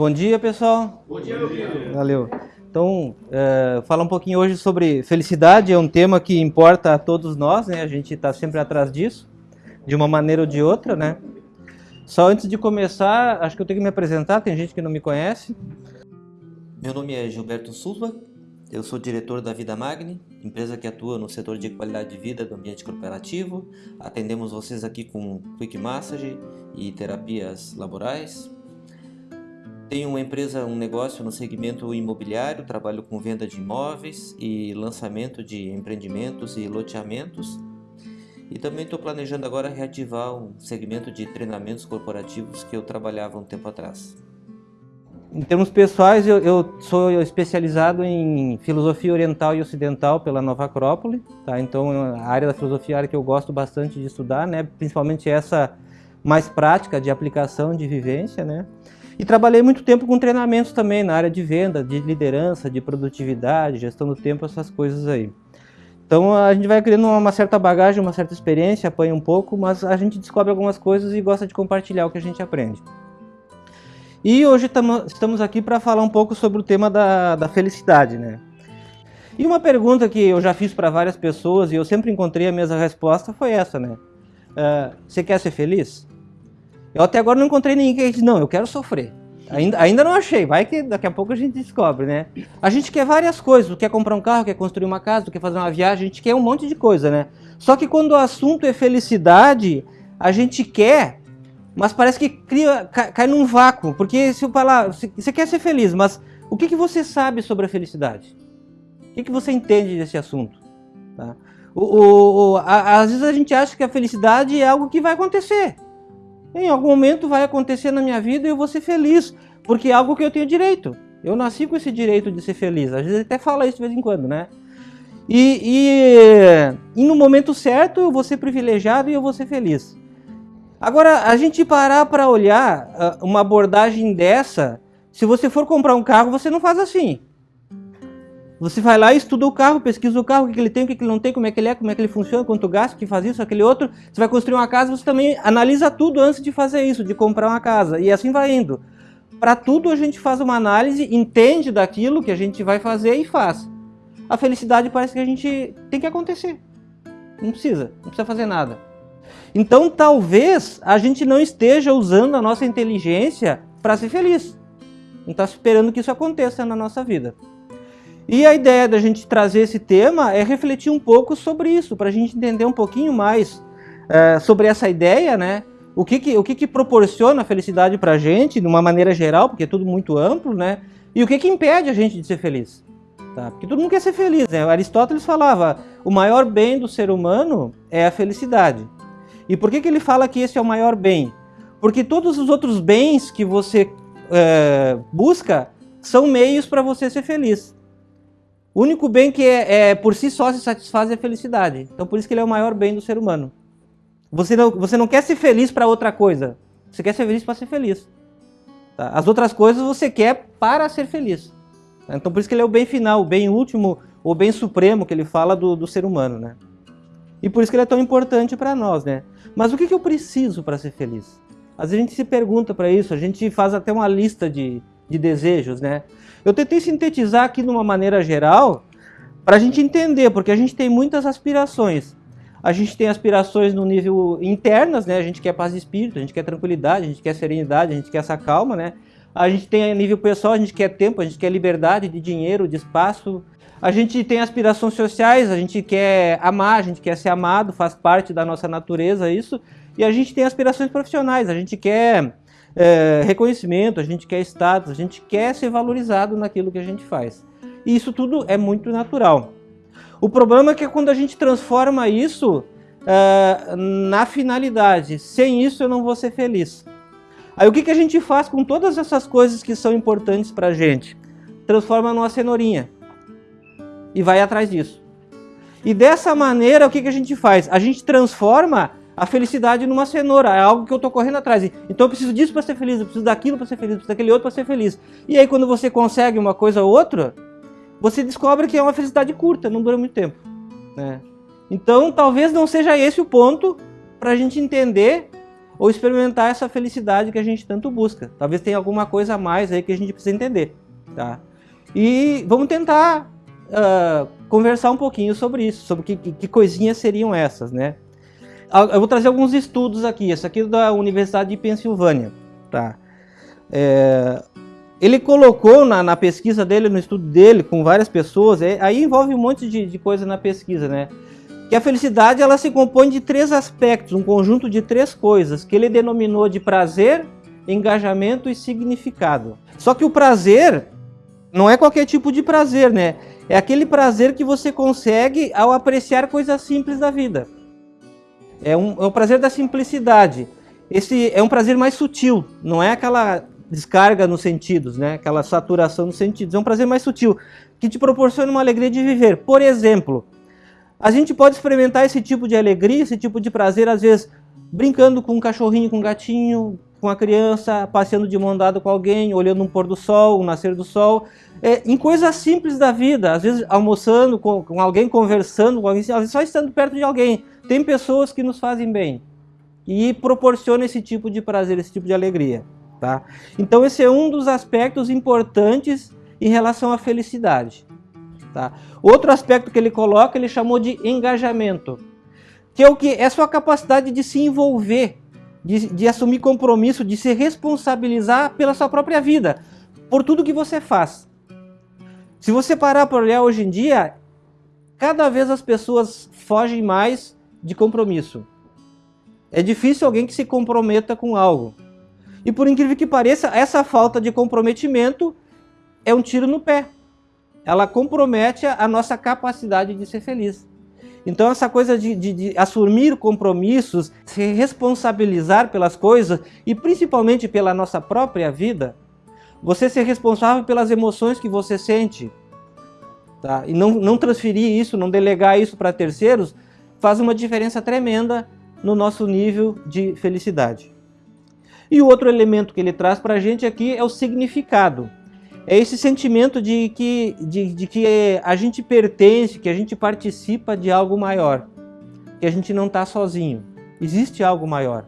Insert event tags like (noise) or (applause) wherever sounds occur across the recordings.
Bom dia, pessoal. Bom dia, meu querido. Valeu. Então, é, falar um pouquinho hoje sobre felicidade, é um tema que importa a todos nós, né? A gente está sempre atrás disso, de uma maneira ou de outra, né? Só antes de começar, acho que eu tenho que me apresentar, tem gente que não me conhece. Meu nome é Gilberto Silva, eu sou diretor da Vida Magni, empresa que atua no setor de qualidade de vida do ambiente corporativo. Atendemos vocês aqui com Quick Massage e terapias laborais. Tenho uma empresa, um negócio no segmento imobiliário, trabalho com venda de imóveis e lançamento de empreendimentos e loteamentos. E também estou planejando agora reativar um segmento de treinamentos corporativos que eu trabalhava um tempo atrás. Em termos pessoais, eu, eu, sou especializado em filosofia oriental e ocidental pela Nova Acrópole, tá? Então a área da filosofia é a área que eu gosto bastante de estudar, né? Principalmente essa mais prática de aplicação, de vivência, né? E trabalhei muito tempo com treinamentos também na área de venda, de liderança, de produtividade, gestão do tempo, essas coisas aí. Então a gente vai criando uma certa bagagem, uma certa experiência, apanha um pouco, mas a gente descobre algumas coisas e gosta de compartilhar o que a gente aprende. E hoje tamo, estamos aqui para falar um pouco sobre o tema da, da felicidade, né? E uma pergunta que eu já fiz para várias pessoas e eu sempre encontrei a mesma resposta foi essa, né? Uh, você quer ser feliz? Eu até agora não encontrei ninguém que disse, não, eu quero sofrer. Ainda, ainda não achei, vai que daqui a pouco a gente descobre, né? A gente quer várias coisas, quer comprar um carro, quer construir uma casa, quer fazer uma viagem, a gente quer um monte de coisa, né? Só que quando o assunto é felicidade, a gente quer mas parece que cria, cai, cai num vácuo, porque se eu falar, você quer ser feliz, mas o que, que você sabe sobre a felicidade? O que, que você entende desse assunto? Tá? O, o, o, a, às vezes a gente acha que a felicidade é algo que vai acontecer. Em algum momento vai acontecer na minha vida e eu vou ser feliz, porque é algo que eu tenho direito. Eu nasci com esse direito de ser feliz. Às vezes até fala isso de vez em quando, né? E, e, e no momento certo eu vou ser privilegiado e eu vou ser feliz. Agora, a gente parar para olhar uh, uma abordagem dessa, se você for comprar um carro, você não faz assim. Você vai lá, estuda o carro, pesquisa o carro, o que, ele tem, o que, ele não tem, como é que ele é, como é que ele funciona, quanto gasta, que faz isso, aquele outro. Você vai construir uma casa, você também analisa tudo antes de fazer isso, de comprar uma casa. E assim vai indo. Para tudo a gente faz uma análise, entende daquilo que a gente vai fazer e faz. A felicidade parece que a gente tem que acontecer. Não precisa, não precisa fazer nada. Então talvez a gente não esteja usando a nossa inteligência para ser feliz. Não está esperando que isso aconteça na nossa vida. E a ideia da gente trazer esse tema é refletir um pouco sobre isso, para a gente entender um pouquinho mais é, sobre essa ideia, né? O que que, o que, que proporciona felicidade para a gente, de uma maneira geral, porque é tudo muito amplo, né? E o que, que impede a gente de ser feliz. Tá? Porque todo mundo quer ser feliz, né? Aristóteles falava, o maior bem do ser humano é a felicidade. E por que, que ele fala que esse é o maior bem? Porque todos os outros bens que você é, busca são meios para você ser feliz. O único bem que é, é, por si só se satisfaz é a felicidade. Então por isso que ele é o maior bem do ser humano. Você não, você não quer ser feliz para outra coisa. Você quer ser feliz para ser feliz. Tá? As outras coisas você quer para ser feliz. Tá? Então por isso que ele é o bem final, o bem último, o bem supremo que ele fala do, do ser humano. Né? E por isso que ele é tão importante para nós, né? Mas o que, que eu preciso para ser feliz? Às vezes a gente se pergunta para isso, a gente faz até uma lista de, de desejos, né? Eu tentei sintetizar aqui de uma maneira geral para a gente entender, porque a gente tem muitas aspirações. A gente tem aspirações no nível internas, né? A gente quer paz de espírito, a gente quer tranquilidade, a gente quer serenidade, a gente quer essa calma, né? A gente tem a nível pessoal, a gente quer tempo, a gente quer liberdade de dinheiro, de espaço, a gente tem aspirações sociais, a gente quer amar, a gente quer ser amado, faz parte da nossa natureza isso. E a gente tem aspirações profissionais, a gente quer é, reconhecimento, a gente quer status, a gente quer ser valorizado naquilo que a gente faz. E isso tudo é muito natural. O problema é que quando a gente transforma isso é, na finalidade, sem isso eu não vou ser feliz. Aí o que, que a gente faz com todas essas coisas que são importantes para a gente? Transforma numa cenourinha e vai atrás disso. E dessa maneira, o que, que a gente faz? A gente transforma a felicidade numa cenoura, é algo que eu estou correndo atrás. Então eu preciso disso para ser feliz, eu preciso daquilo para ser feliz, eu preciso daquele outro para ser feliz. E aí quando você consegue uma coisa ou outra, você descobre que é uma felicidade curta, não dura muito tempo. Né? Então talvez não seja esse o ponto para a gente entender ou experimentar essa felicidade que a gente tanto busca. Talvez tenha alguma coisa a mais aí que a gente precisa entender, tá? E vamos tentar uh, conversar um pouquinho sobre isso, sobre que, que, que coisinhas seriam essas, né? Eu vou trazer alguns estudos aqui, esse aqui é da Universidade de Pensilvânia, tá? É, ele colocou na, na, pesquisa dele, no estudo dele, com várias pessoas, é, aí envolve um monte de, de coisa na pesquisa, né? que a felicidade ela se compõe de três aspectos, um conjunto de três coisas, que ele denominou de prazer, engajamento e significado. Só que o prazer não é qualquer tipo de prazer, né? É aquele prazer que você consegue ao apreciar coisas simples da vida. É, um, é o prazer da simplicidade. Esse é um prazer mais sutil, não é aquela descarga nos sentidos, né? aquela saturação nos sentidos. É um prazer mais sutil, que te proporciona uma alegria de viver. Por exemplo, a gente pode experimentar esse tipo de alegria, esse tipo de prazer, às vezes brincando com um cachorrinho, com um gatinho, com a criança, passeando de mão dada com alguém, olhando um pôr do sol, um nascer do sol, é, em coisas simples da vida, às vezes almoçando com, com, alguém, conversando com alguém, às vezes só estando perto de alguém. Tem pessoas que nos fazem bem e proporciona esse tipo de prazer, esse tipo de alegria. Tá? Então esse é um dos aspectos importantes em relação à felicidade. Tá? Outro aspecto que ele coloca, ele chamou de engajamento, que é o que é sua capacidade de se envolver, de, de assumir compromisso, de se responsabilizar pela sua própria vida, por tudo que você faz. Se você parar para olhar hoje em dia, cada vez as pessoas fogem mais de compromisso. É difícil alguém que se comprometa com algo. E por incrível que pareça, essa falta de comprometimento é um tiro no pé ela compromete a nossa capacidade de ser feliz. Então essa coisa de, de, de, assumir compromissos, se responsabilizar pelas coisas e principalmente pela nossa própria vida, você ser responsável pelas emoções que você sente, tá? e não, não transferir isso, não delegar isso para terceiros, faz uma diferença tremenda no nosso nível de felicidade. E o outro elemento que ele traz para a gente aqui é o significado é esse sentimento de que, de, de que a gente pertence, que a gente participa de algo maior, que a gente não está sozinho. Existe algo maior.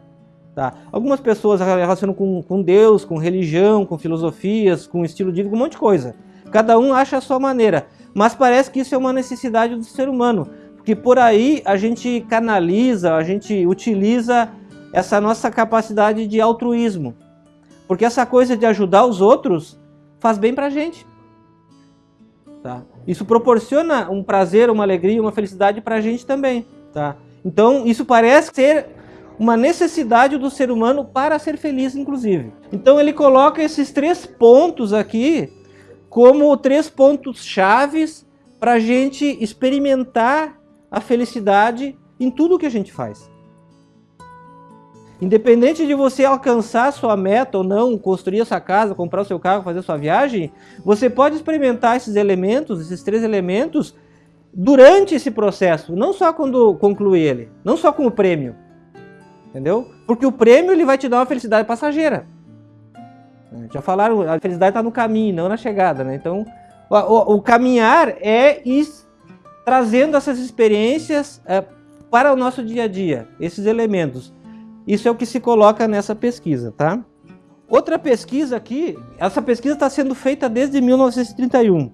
Tá? Algumas pessoas relacionam com, com Deus, com religião, com filosofias, com estilo de vida, com um monte de coisa. Cada um acha a sua maneira, mas parece que isso é uma necessidade do ser humano, porque por aí a gente canaliza, a gente utiliza essa nossa capacidade de altruísmo. Porque essa coisa de ajudar os outros faz bem para a gente. Tá? Isso proporciona um prazer, uma alegria, uma felicidade para a gente também. Tá? Então, isso parece ser uma necessidade do ser humano para ser feliz, inclusive. Então, ele coloca esses três pontos aqui como três pontos chaves para a gente experimentar a felicidade em tudo que a gente faz. Independente de você alcançar sua meta ou não, construir a sua casa, comprar o seu carro, fazer sua viagem, você pode experimentar esses elementos, esses três elementos, durante esse processo, não só quando concluir ele, não só com o prêmio, entendeu? Porque o prêmio ele vai te dar uma felicidade passageira. Já falaram, a felicidade está no caminho, não na chegada, né? Então, o, o, o caminhar é ir trazendo essas experiências é, para o nosso dia a dia, esses elementos. Isso é o que se coloca nessa pesquisa, tá? Outra pesquisa aqui, essa pesquisa está sendo feita desde 1931.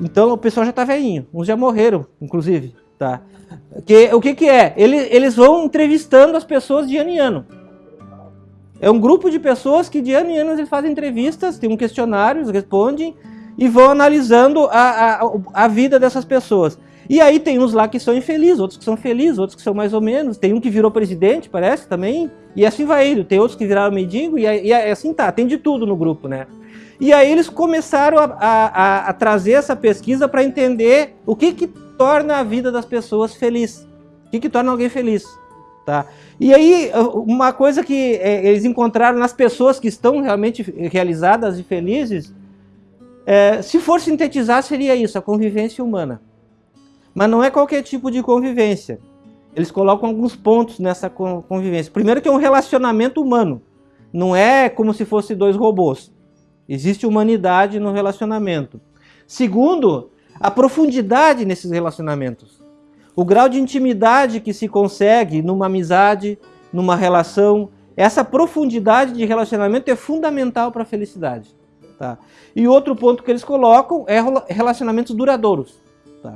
Então o pessoal já está velhinho, uns já morreram, inclusive, tá? Que, o que que é? Eles, eles vão entrevistando as pessoas de ano em ano. É um grupo de pessoas que de ano em ano eles fazem entrevistas, tem um questionário, eles respondem e vão analisando a, a, a vida dessas pessoas. E aí tem uns lá que são infelizes, outros que são felizes, outros que são mais ou menos. Tem um que virou presidente, parece, também. E assim vai indo. Tem outros que viraram mendigo e, e assim tá. Tem de tudo no grupo, né? E aí eles começaram a, a, a trazer essa pesquisa para entender o que que torna a vida das pessoas feliz. O que que torna alguém feliz. Tá? E aí, uma coisa que é, eles encontraram nas pessoas que estão realmente realizadas e felizes, é, se for sintetizar, seria isso, a convivência humana. Mas não é qualquer tipo de convivência. Eles colocam alguns pontos nessa convivência. Primeiro que é um relacionamento humano. Não é como se fosse dois robôs. Existe humanidade no relacionamento. Segundo, a profundidade nesses relacionamentos. O grau de intimidade que se consegue numa amizade, numa relação. Essa profundidade de relacionamento é fundamental para a felicidade. Tá? E outro ponto que eles colocam é relacionamentos duradouros. Tá?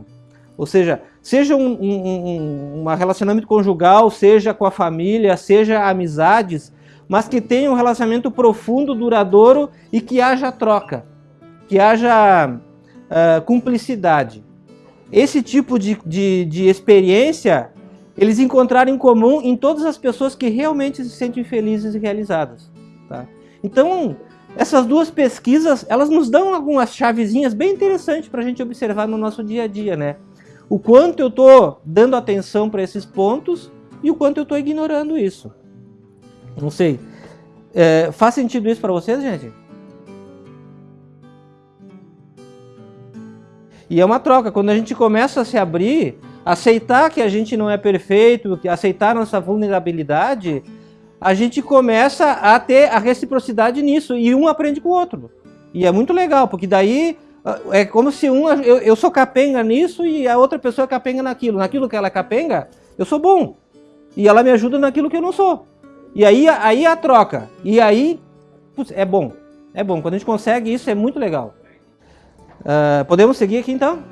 Ou seja, seja um, um, um, relacionamento conjugal, seja com a família, seja amizades, mas que tenha um relacionamento profundo, duradouro e que haja troca, que haja uh, cumplicidade. Esse tipo de, de, de experiência eles encontraram em comum em todas as pessoas que realmente se sentem felizes e realizadas. Tá? Então, essas duas pesquisas, elas nos dão algumas chavezinhas bem interessantes para a gente observar no nosso dia a dia, né? O quanto eu estou dando atenção para esses pontos e o quanto eu estou ignorando isso. Não sei. É, faz sentido isso para vocês, gente? E é uma troca. Quando a gente começa a se abrir, aceitar que a gente não é perfeito, aceitar nossa vulnerabilidade, a gente começa a ter a reciprocidade nisso e um aprende com o outro. E é muito legal, porque daí ah, é como se um eu, eu sou capenga nisso e a outra pessoa é capenga naquilo. Naquilo que ela é capenga, eu sou bom. E ela me ajuda naquilo que eu não sou. E aí, aí a troca. E aí, putz, é bom. É bom. Quando a gente consegue isso, é muito legal. Uh, podemos seguir aqui então?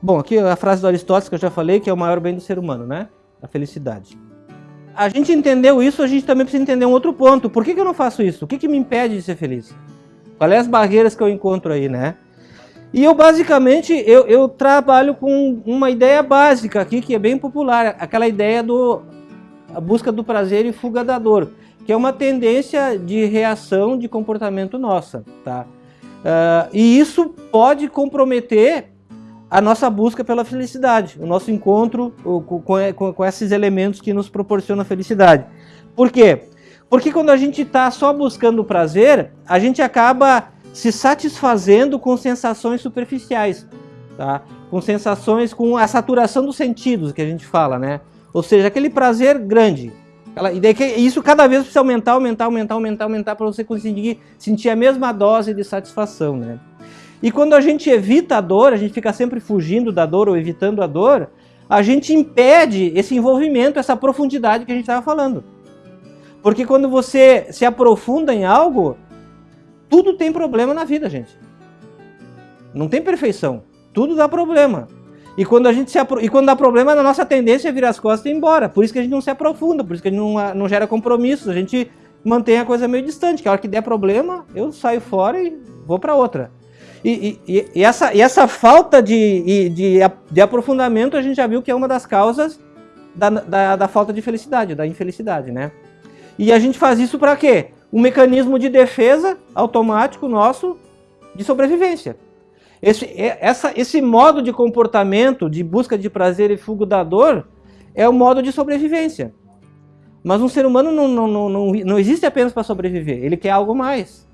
Bom, aqui a frase do Aristóteles que eu já falei, que é o maior bem do ser humano, né? A felicidade. A gente entendeu isso, a gente também precisa entender um outro ponto. Por que, que eu não faço isso? O que, que me impede de ser feliz? Quais são as barreiras que eu encontro aí, né? E eu basicamente eu, eu trabalho com uma ideia básica aqui que é bem popular, aquela ideia do a busca do prazer e fuga da dor, que é uma tendência de reação de comportamento nossa, tá? Uh, e isso pode comprometer a nossa busca pela felicidade, o nosso encontro com, esses elementos que nos proporcionam felicidade. Por quê? Porque quando a gente está só buscando prazer, a gente acaba se satisfazendo com sensações superficiais, tá? com sensações, com a saturação dos sentidos que a gente fala, né? Ou seja, aquele prazer grande. e daí isso cada vez precisa aumentar, aumentar, aumentar, aumentar, aumentar para você conseguir sentir a mesma dose de satisfação, né? E quando a gente evita a dor, a gente fica sempre fugindo da dor ou evitando a dor, a gente impede esse envolvimento, essa profundidade que a gente estava falando. Porque quando você se aprofunda em algo, tudo tem problema na vida, gente. Não tem perfeição. Tudo dá problema. E quando a gente se apro... e quando dá problema, a nossa tendência é virar as costas e ir embora. Por isso que a gente não se aprofunda, por isso que a gente não, não gera compromissos. A gente mantém a coisa meio distante. Que a hora que der problema, eu saio fora e vou para outra. E, e, essa, e essa falta de, de, de aprofundamento a gente já viu que é uma das causas da, da, da falta de felicidade, da infelicidade, né? E a gente faz isso para quê? Um mecanismo de defesa automático nosso de sobrevivência. Esse, essa, esse modo de comportamento de busca de prazer e fuga da dor é o modo de sobrevivência. Mas um ser humano não, não, não, não, não existe apenas para sobreviver, ele quer algo mais.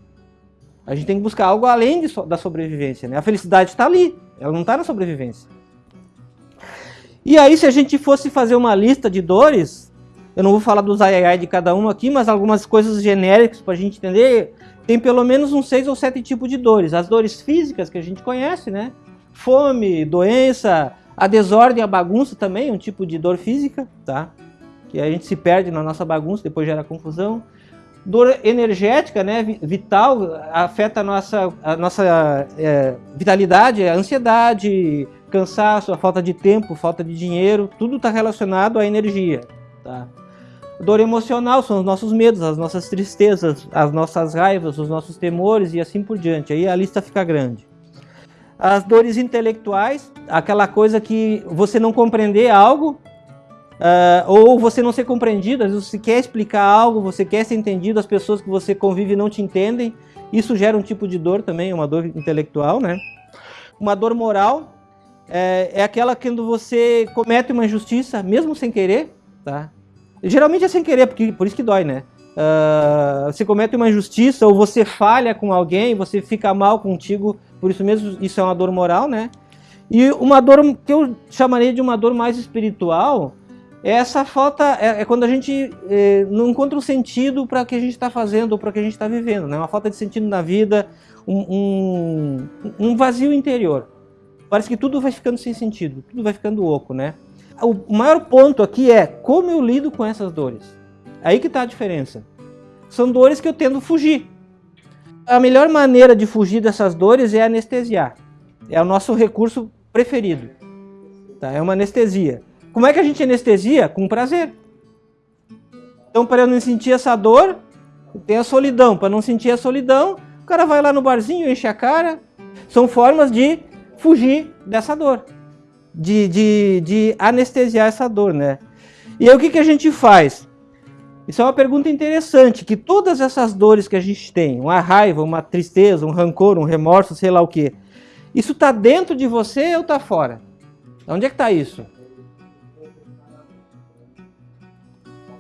A gente tem que buscar algo além de, da sobrevivência. Né? A felicidade está ali, ela não está na sobrevivência. E aí, se a gente fosse fazer uma lista de dores, eu não vou falar dos ai, ai, de cada um aqui, mas algumas coisas genéricas para a gente entender, tem pelo menos uns seis ou sete tipos de dores. As dores físicas que a gente conhece, né? Fome, doença, a desordem, a bagunça também, um tipo de dor física, tá? Que a gente se perde na nossa bagunça, depois gera confusão. Dor energética, né, vital, afeta a nossa, a nossa é, vitalidade, a ansiedade, cansaço, a falta de tempo, falta de dinheiro, tudo está relacionado à energia. Tá? Dor emocional são os nossos medos, as nossas tristezas, as nossas raivas, os nossos temores e assim por diante. Aí a lista fica grande. As dores intelectuais, aquela coisa que você não compreender algo Uh, ou você não ser compreendido, às vezes você quer explicar algo, você quer ser entendido, as pessoas que você convive não te entendem, isso gera um tipo de dor também, uma dor intelectual, né? Uma dor moral é, é aquela quando você comete uma injustiça, mesmo sem querer, tá? Geralmente é sem querer, porque, por isso que dói, né? Uh, você comete uma injustiça ou você falha com alguém, você fica mal contigo, por isso mesmo isso é uma dor moral, né? E uma dor que eu chamaria de uma dor mais espiritual, essa falta é, é quando a gente é, não encontra um sentido para o que a gente está fazendo ou para o que a gente está vivendo, né? Uma falta de sentido na vida, um, um, um, vazio interior. Parece que tudo vai ficando sem sentido, tudo vai ficando oco, né? o maior ponto aqui é como eu lido com essas dores. Aí que está a diferença. São dores que eu tendo fugir. A melhor maneira de fugir dessas dores é anestesiar. É o nosso recurso preferido. Tá? É uma anestesia. Como é que a gente anestesia? Com prazer. Então, para eu não sentir essa dor, tem a solidão. Para não sentir a solidão, o cara vai lá no barzinho, enche a cara. São formas de fugir dessa dor. De, de, de anestesiar essa dor, né? E aí o que, que a gente faz? Isso é uma pergunta interessante, que todas essas dores que a gente tem, uma raiva, uma tristeza, um rancor, um remorso, sei lá o que, isso está dentro de você ou está fora? Onde é que está isso?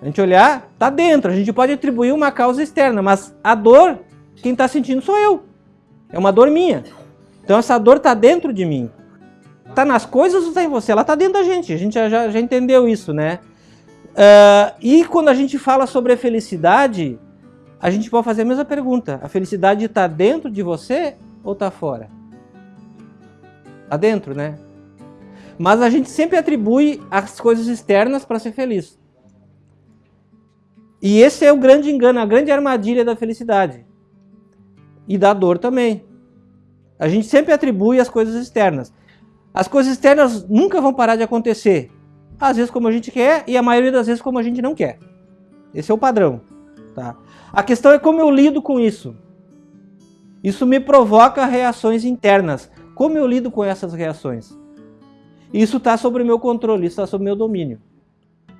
A gente olhar, está dentro. A gente pode atribuir uma causa externa, mas a dor, quem está sentindo sou eu. É uma dor minha. Então essa dor está dentro de mim. Está nas coisas ou está em você? Ela está dentro da gente. A gente já, já, já entendeu isso, né? Uh, e quando a gente fala sobre a felicidade, a gente pode fazer a mesma pergunta. A felicidade está dentro de você ou está fora? Está dentro, né? Mas a gente sempre atribui as coisas externas para ser feliz. E esse é o grande engano, a grande armadilha da felicidade. E da dor também. A gente sempre atribui as coisas externas. As coisas externas nunca vão parar de acontecer. Às vezes como a gente quer e a maioria das vezes como a gente não quer. Esse é o padrão. Tá? A questão é como eu lido com isso. Isso me provoca reações internas. Como eu lido com essas reações? Isso está sobre o meu controle, isso está sobre o meu domínio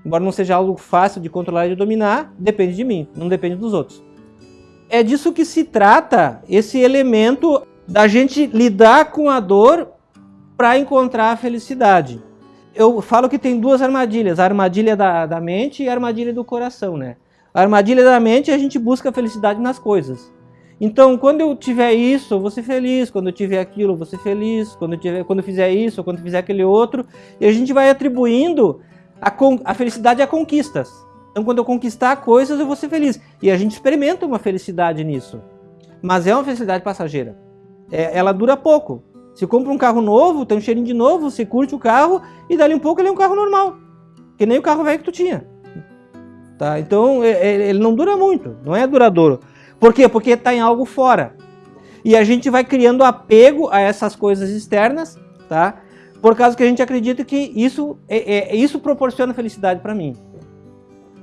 embora não seja algo fácil de controlar e de dominar, depende de mim, não depende dos outros. É disso que se trata esse elemento da gente lidar com a dor para encontrar a felicidade. Eu falo que tem duas armadilhas, a armadilha da, da mente e a armadilha do coração, né? A armadilha da mente, a gente busca a felicidade nas coisas. Então, quando eu tiver isso, eu vou ser feliz. Quando eu tiver aquilo, eu vou ser feliz. Quando eu, tiver, quando eu fizer isso, quando eu fizer aquele outro. E a gente vai atribuindo a, a felicidade é conquistas. Então, quando eu conquistar coisas, eu vou ser feliz. E a gente experimenta uma felicidade nisso. Mas é uma felicidade passageira. É, ela dura pouco. Se compra um carro novo, tem um cheirinho de novo, você curte o carro e dali um pouco ele é um carro normal. Que nem o carro velho que tu tinha. Tá? Então, é, é, ele não dura muito, não é duradouro. Por quê? Porque está em algo fora. E a gente vai criando apego a essas coisas externas, tá? Por causa que a gente acredita que isso, é, é isso proporciona felicidade para mim.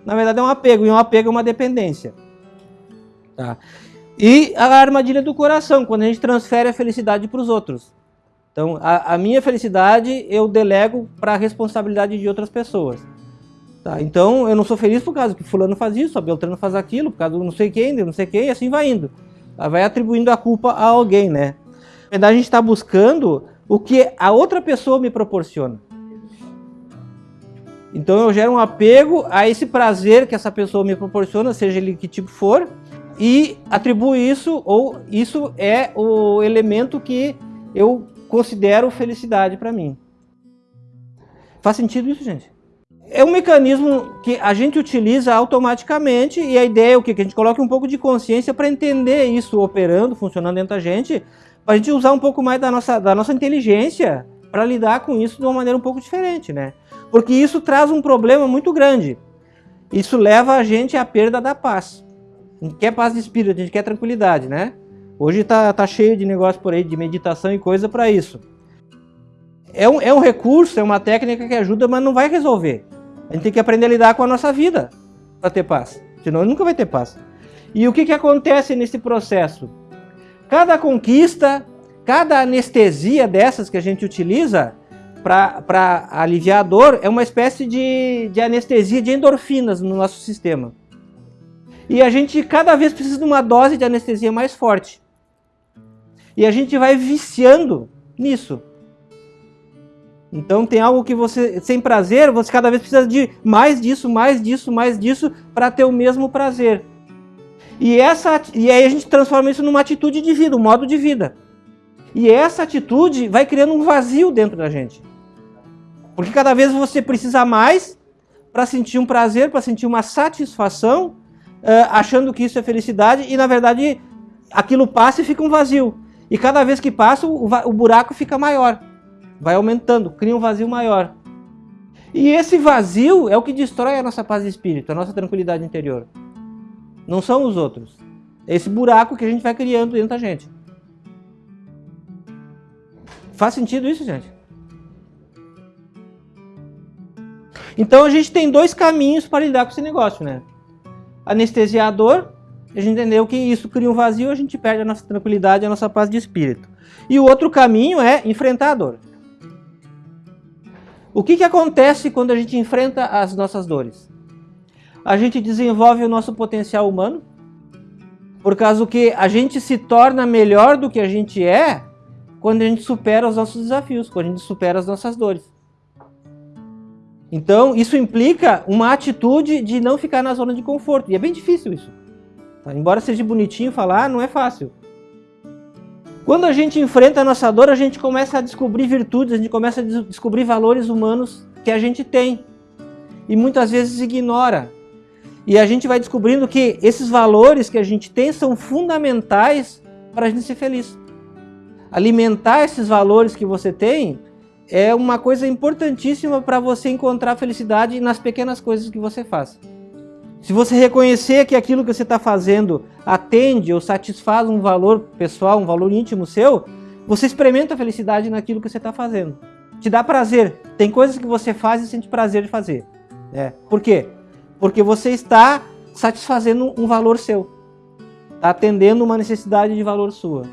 Na verdade é um apego, e um apego é uma dependência. Tá? E a armadilha do coração, quando a gente transfere a felicidade para os outros. Então, a, a, minha felicidade eu delego para a responsabilidade de outras pessoas. Tá? Então, eu não sou feliz por causa que fulano faz isso, a Beltrano faz aquilo, por causa do não sei quem, não sei quem, e assim vai indo. Vai atribuindo a culpa a alguém, né? Na verdade, a gente está buscando o que a outra pessoa me proporciona. Então eu gero um apego a esse prazer que essa pessoa me proporciona, seja ele que tipo for, e atribuo isso, ou isso é o elemento que eu considero felicidade para mim. Faz sentido isso, gente? É um mecanismo que a gente utiliza automaticamente e a ideia é o quê? Que a gente coloque um pouco de consciência para entender isso operando, funcionando dentro da gente, a gente usar um pouco mais da nossa, da nossa inteligência para lidar com isso de uma maneira um pouco diferente, né? Porque isso traz um problema muito grande. Isso leva a gente à perda da paz. A gente quer paz de espírito, a gente quer tranquilidade, né? Hoje tá, tá cheio de negócio por aí, de meditação e coisa para isso. É um, é um recurso, é uma técnica que ajuda, mas não vai resolver. A gente tem que aprender a lidar com a nossa vida para ter paz. Senão nunca vai ter paz. E o que, que acontece nesse processo? Cada conquista, cada anestesia dessas que a gente utiliza para aliviar a dor é uma espécie de, de anestesia de endorfinas no nosso sistema. E a gente cada vez precisa de uma dose de anestesia mais forte. E a gente vai viciando nisso. Então tem algo que você, sem prazer, você cada vez precisa de mais disso, mais disso, mais disso, para ter o mesmo prazer. E, essa, e aí a gente transforma isso numa atitude de vida, um modo de vida. E essa atitude vai criando um vazio dentro da gente. Porque cada vez você precisa mais para sentir um prazer, para sentir uma satisfação, achando que isso é felicidade, e na verdade aquilo passa e fica um vazio. E cada vez que passa, o, o buraco fica maior. Vai aumentando, cria um vazio maior. E esse vazio é o que destrói a nossa paz de espírito, a nossa tranquilidade interior. Não são os outros. É esse buraco que a gente vai criando dentro da gente. Faz sentido isso, gente? Então a gente tem dois caminhos para lidar com esse negócio, né? Anestesiar a dor, a gente entendeu que isso cria um vazio, a gente perde a nossa tranquilidade, a nossa paz de espírito. E o outro caminho é enfrentar a dor. O que, que acontece quando a gente enfrenta as nossas dores? A gente desenvolve o nosso potencial humano, por causa que a gente se torna melhor do que a gente é quando a gente supera os nossos desafios, quando a gente supera as nossas dores. Então, isso implica uma atitude de não ficar na zona de conforto. E é bem difícil isso. Tá? Embora seja bonitinho falar, não é fácil. Quando a gente enfrenta a nossa dor, a gente começa a descobrir virtudes, a gente começa a descobrir valores humanos que a gente tem. E muitas vezes ignora. E a gente vai descobrindo que esses valores que a gente tem são fundamentais para a gente ser feliz. Alimentar esses valores que você tem é uma coisa importantíssima para você encontrar felicidade nas pequenas coisas que você faz. Se você reconhecer que aquilo que você está fazendo atende ou satisfaz um valor pessoal, um valor íntimo seu, você experimenta a felicidade naquilo que você está fazendo. Te dá prazer. Tem coisas que você faz e sente prazer de fazer. É. Por quê? Porque você está satisfazendo um valor seu. Está atendendo uma necessidade de valor sua.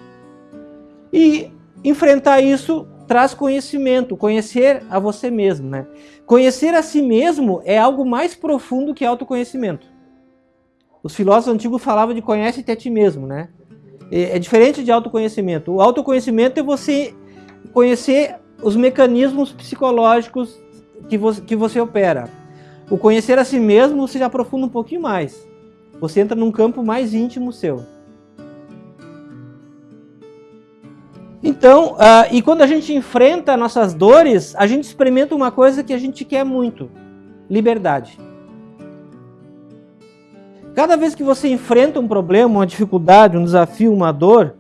E enfrentar isso traz conhecimento, conhecer a você mesmo. Né? Conhecer a si mesmo é algo mais profundo que autoconhecimento. Os filósofos antigos falavam de conhece-te a ti mesmo. Né? É diferente de autoconhecimento. O autoconhecimento é você conhecer os mecanismos psicológicos que você, que você opera. O conhecer a si mesmo você aprofunda um pouquinho mais. Você entra num campo mais íntimo seu. Então, uh, e quando a gente enfrenta nossas dores, a gente experimenta uma coisa que a gente quer muito: liberdade. Cada vez que você enfrenta um problema, uma dificuldade, um desafio, uma dor,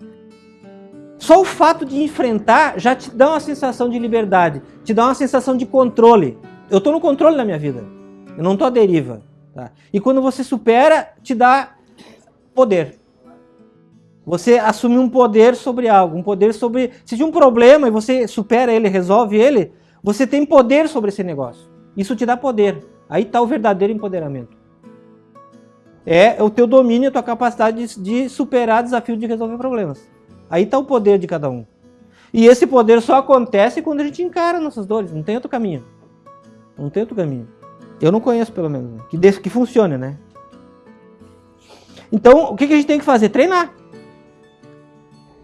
só o fato de enfrentar já te dá uma sensação de liberdade, te dá uma sensação de controle. Eu estou no controle da minha vida, eu não estou à deriva. Tá? E quando você supera, te dá poder. Você assume um poder sobre algo, um poder sobre... Se de um problema e você supera ele, resolve ele, você tem poder sobre esse negócio. Isso te dá poder. Aí está o verdadeiro empoderamento. É o teu domínio, a tua capacidade de, de superar desafio de resolver problemas. Aí está o poder de cada um. E esse poder só acontece quando a gente encara nossas dores, não tem outro caminho. Não tem outro caminho. Eu não conheço, pelo menos, né? que, que funcione, né? Então, o que, que a gente tem que fazer? Treinar.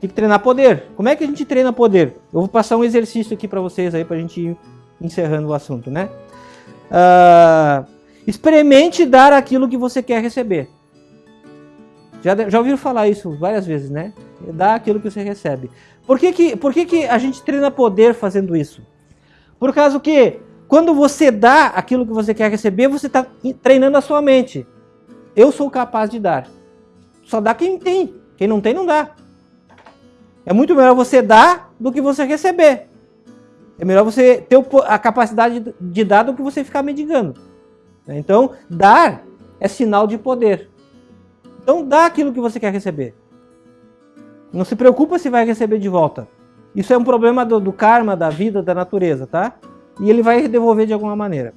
Tem que treinar poder. Como é que a gente treina poder? Eu vou passar um exercício aqui para vocês aí para a gente ir encerrando o assunto, né? Uh, experimente dar aquilo que você quer receber. Já, já ouviram falar isso várias vezes, né? Dar aquilo que você recebe. Por que, que, por que, que a gente treina poder fazendo isso? Por causa que quando você dá aquilo que você quer receber, você está treinando a sua mente. Eu sou capaz de dar. Só dá quem tem. Quem não tem, não dá. É muito melhor você dar do que você receber. É melhor você ter a capacidade de dar do que você ficar mendigando. Então, dar é sinal de poder. Então, dá aquilo que você quer receber. Não se preocupa se vai receber de volta. Isso é um problema do, do karma, da vida, da natureza, tá? E ele vai devolver de alguma maneira.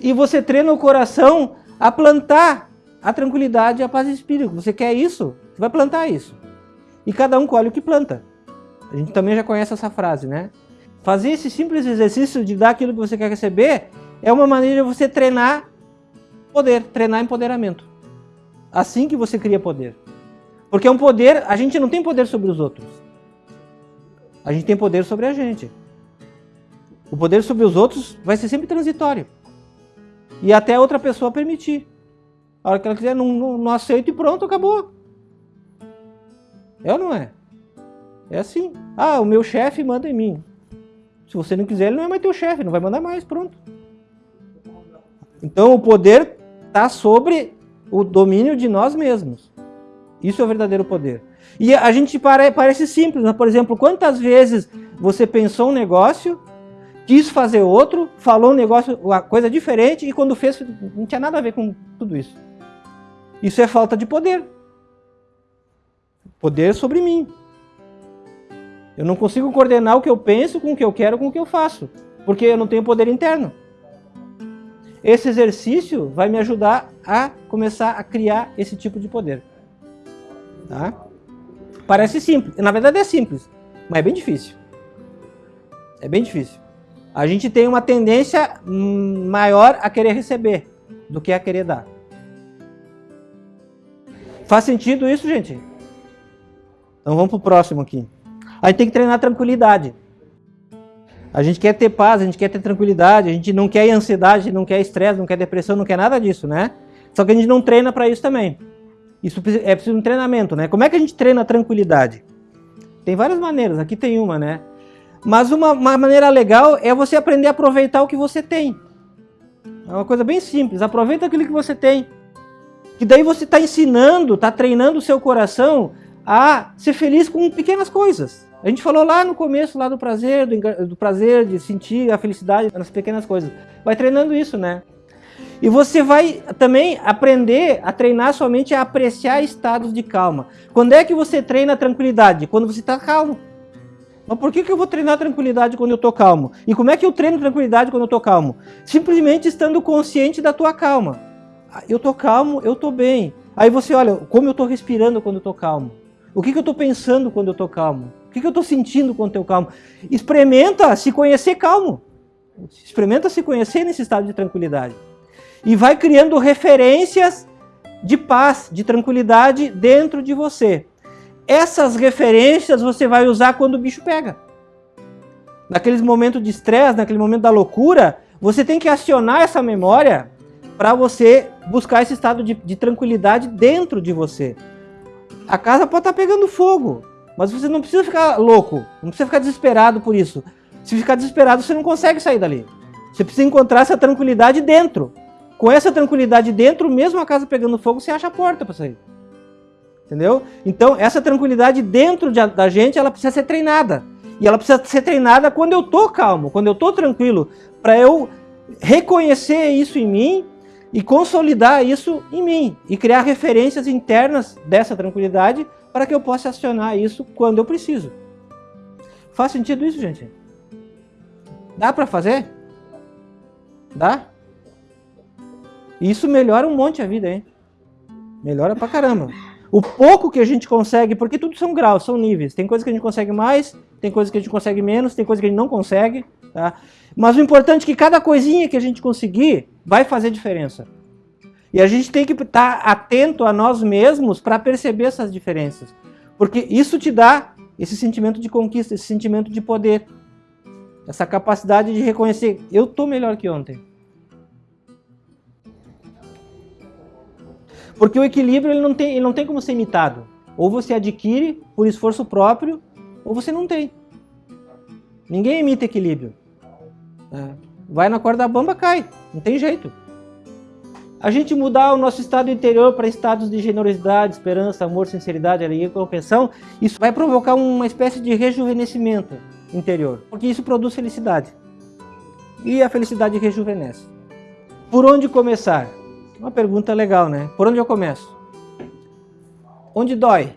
E você treina o coração a plantar a tranquilidade e a paz de espírito. Você quer isso? Você vai plantar isso e cada um colhe o que planta. A gente também já conhece essa frase, né? Fazer esse simples exercício de dar aquilo que você quer receber é uma maneira de você treinar poder, treinar empoderamento. Assim que você cria poder. Porque é um poder, a gente não tem poder sobre os outros. A gente tem poder sobre a gente. O poder sobre os outros vai ser sempre transitório. E até outra pessoa permitir. A hora que ela quiser, não, não, não aceito e pronto, acabou. É ou não é? É assim. Ah, o meu chefe manda em mim. Se você não quiser, ele não é mais teu chefe, não vai mandar mais, pronto. Então o poder está sobre o domínio de nós mesmos. Isso é o verdadeiro poder. E a gente pare, parece simples, né? por exemplo, quantas vezes você pensou um negócio, quis fazer outro, falou um negócio, uma coisa diferente e quando fez não tinha nada a ver com tudo isso. Isso é falta de poder. Poder sobre mim. Eu não consigo coordenar o que eu penso com o que eu quero com o que eu faço, porque eu não tenho poder interno. Esse exercício vai me ajudar a começar a criar esse tipo de poder. Tá? Parece simples, na verdade é simples, mas é bem difícil. É bem difícil. A gente tem uma tendência maior a querer receber do que a querer dar. Faz sentido isso, gente? Então vamos para o próximo aqui. A gente tem que treinar tranquilidade. A gente quer ter paz, a gente quer ter tranquilidade, a gente não quer ansiedade, não quer estresse, não quer depressão, não quer nada disso, né? Só que a gente não treina para isso também. Isso é preciso um treinamento, né? Como é que a gente treina a tranquilidade? Tem várias maneiras, aqui tem uma, né? Mas uma, uma maneira legal é você aprender a aproveitar o que você tem. É uma coisa bem simples, aproveita aquilo que você tem. Que daí você está ensinando, está treinando o seu coração a ser feliz com pequenas coisas. A gente falou lá no começo lá do prazer, do, do prazer de sentir a felicidade nas pequenas coisas. Vai treinando isso, né? E você vai também aprender a treinar sua mente a apreciar estados de calma. Quando é que você treina a tranquilidade? Quando você está calmo. Mas por que, que eu vou treinar tranquilidade quando eu estou calmo? E como é que eu treino tranquilidade quando eu estou calmo? Simplesmente estando consciente da tua calma. Ah, eu estou calmo, eu estou bem. Aí você olha, como eu estou respirando quando eu estou calmo? O que, que eu estou pensando quando eu estou calmo? O que, que eu estou sentindo quando eu estou calmo? Experimenta se conhecer calmo. Experimenta se conhecer nesse estado de tranquilidade. E vai criando referências de paz, de tranquilidade dentro de você. Essas referências você vai usar quando o bicho pega. Naqueles momentos de estresse, naquele momento da loucura, você tem que acionar essa memória para você buscar esse estado de, de tranquilidade dentro de você. A casa pode estar tá pegando fogo, mas você não precisa ficar louco, não precisa ficar desesperado por isso. Se ficar desesperado, você não consegue sair dali. Você precisa encontrar essa tranquilidade dentro. Com essa tranquilidade dentro, mesmo a casa pegando fogo, você acha a porta para sair. Entendeu? Então, essa tranquilidade dentro de, da gente, ela precisa ser treinada. E ela precisa ser treinada quando eu tô calmo, quando eu tô tranquilo, para eu reconhecer isso em mim e consolidar isso em mim e criar referências internas dessa tranquilidade para que eu possa acionar isso quando eu preciso. Faz sentido isso, gente? Dá para fazer? Dá? Isso melhora um monte a vida, hein? Melhora pra caramba. O pouco que a gente consegue, porque tudo são graus, são níveis. Tem coisas que a gente consegue mais, tem coisas que a gente consegue menos, tem coisas que a gente não consegue. Tá? Mas o importante é que cada coisinha que a gente conseguir vai fazer diferença. E a gente tem que estar atento a nós mesmos para perceber essas diferenças. Porque isso te dá esse sentimento de conquista, esse sentimento de poder. Essa capacidade de reconhecer, eu estou melhor que ontem. Porque o equilíbrio ele não, tem, ele não tem como ser imitado. Ou você adquire por esforço próprio, ou você não tem. Ninguém imita equilíbrio. É. Vai na corda bamba, cai. Não tem jeito. A gente mudar o nosso estado interior para estados de generosidade, esperança, amor, sinceridade, alegria e compreensão, isso vai provocar uma espécie de rejuvenescimento interior. Porque isso produz felicidade. E a felicidade rejuvenesce. Por onde começar? Uma pergunta legal, né? Por onde eu começo? Onde dói?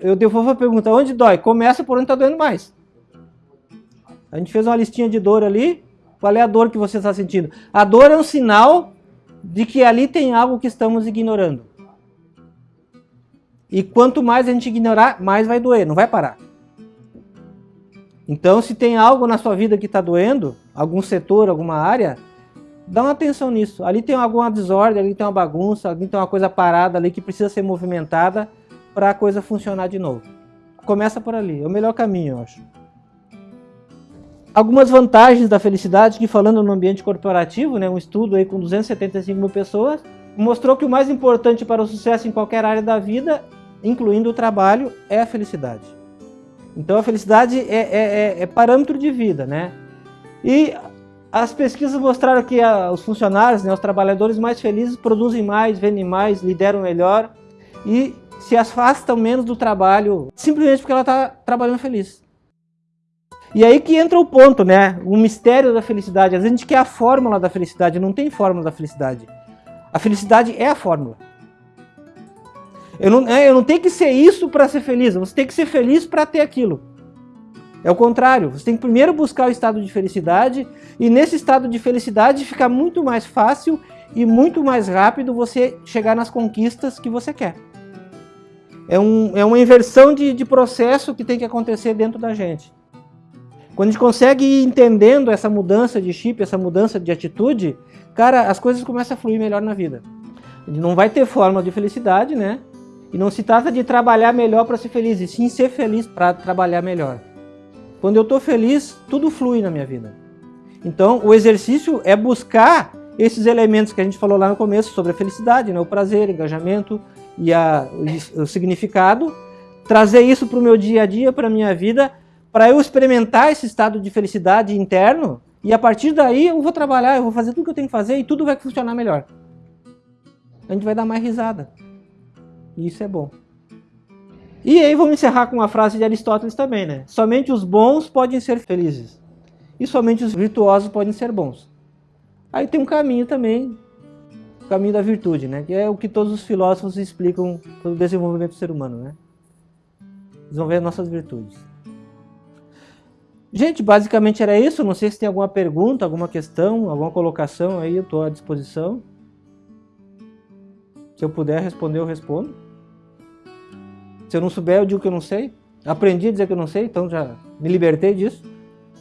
Eu devolvo a pergunta, onde dói? Começa por onde está doendo mais. A gente fez uma listinha de dor ali. Qual é a dor que você está sentindo? A dor é um sinal de que ali tem algo que estamos ignorando. E quanto mais a gente ignorar, mais vai doer, não vai parar. Então, se tem algo na sua vida que está doendo, algum setor, alguma área, dá uma atenção nisso. Ali tem alguma desordem, ali tem uma bagunça, ali tem uma coisa parada ali que precisa ser movimentada para a coisa funcionar de novo. Começa por ali, é o melhor caminho, eu acho. Algumas vantagens da felicidade, que falando no ambiente corporativo, né, um estudo aí com 275 mil pessoas, mostrou que o mais importante para o sucesso em qualquer área da vida, incluindo o trabalho, é a felicidade. Então a felicidade é, é, é, é parâmetro de vida, né? E as pesquisas mostraram que a, os funcionários, né, os trabalhadores mais felizes produzem mais, vendem mais, lideram melhor e se afastam menos do trabalho simplesmente porque ela está trabalhando feliz. E aí que entra o ponto, né? O mistério da felicidade. Às vezes a gente quer a fórmula da felicidade, não tem fórmula da felicidade. A felicidade é a fórmula. Eu não, é, eu não tenho que ser isso para ser feliz, você tem que ser feliz para ter aquilo. É o contrário, você tem que primeiro buscar o estado de felicidade e nesse estado de felicidade fica muito mais fácil e muito mais rápido você chegar nas conquistas que você quer. É, um, é uma inversão de, de processo que tem que acontecer dentro da gente. Quando a gente consegue ir entendendo essa mudança de chip, essa mudança de atitude, cara, as coisas começam a fluir melhor na vida. Não vai ter fórmula de felicidade, né? E não se trata de trabalhar melhor para ser feliz, e sim ser feliz para trabalhar melhor. Quando eu estou feliz, tudo flui na minha vida. Então, o exercício é buscar esses elementos que a gente falou lá no começo sobre a felicidade, né? o prazer, o engajamento e a, o, o significado, trazer isso para o meu dia a dia, para a minha vida, para eu experimentar esse estado de felicidade interno e a partir daí eu vou trabalhar, eu vou fazer tudo que eu tenho que fazer e tudo vai funcionar melhor. A gente vai dar mais risada. E isso é bom. E aí vamos encerrar com uma frase de Aristóteles também, né? Somente os bons podem ser felizes. E somente os virtuosos podem ser bons. Aí tem um caminho também, o caminho da virtude, né? Que é o que todos os filósofos explicam pelo desenvolvimento do ser humano, né? Desenvolver nossas virtudes. Gente, basicamente era isso. Não sei se tem alguma pergunta, alguma questão, alguma colocação aí, eu estou à disposição. Se eu puder responder, eu respondo. Se eu não souber, eu digo que eu não sei. Aprendi a dizer que eu não sei, então já me libertei disso.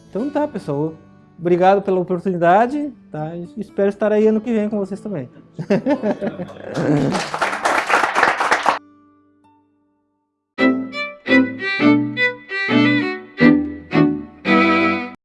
Então tá, pessoal. Obrigado pela oportunidade. Tá? Espero estar aí ano que vem com vocês também. (laughs)